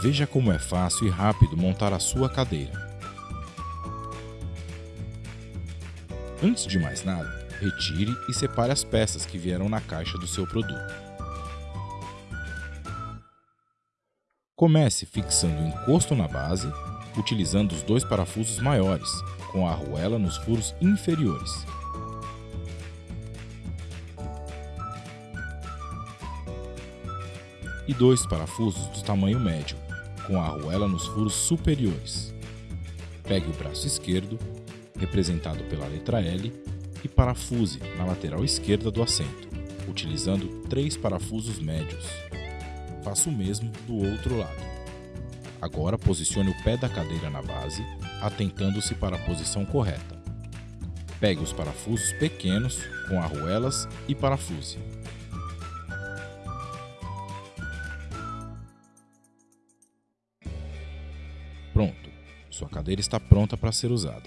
Veja como é fácil e rápido montar a sua cadeira. Antes de mais nada, retire e separe as peças que vieram na caixa do seu produto. Comece fixando o encosto na base, utilizando os dois parafusos maiores, com a arruela nos furos inferiores. E dois parafusos do tamanho médio, com a arruela nos furos superiores. Pegue o braço esquerdo, representado pela letra L, e parafuse na lateral esquerda do assento, utilizando três parafusos médios. Faça o mesmo do outro lado. Agora posicione o pé da cadeira na base, atentando-se para a posição correta. Pegue os parafusos pequenos com arruelas e parafuse. Sua cadeira está pronta para ser usada.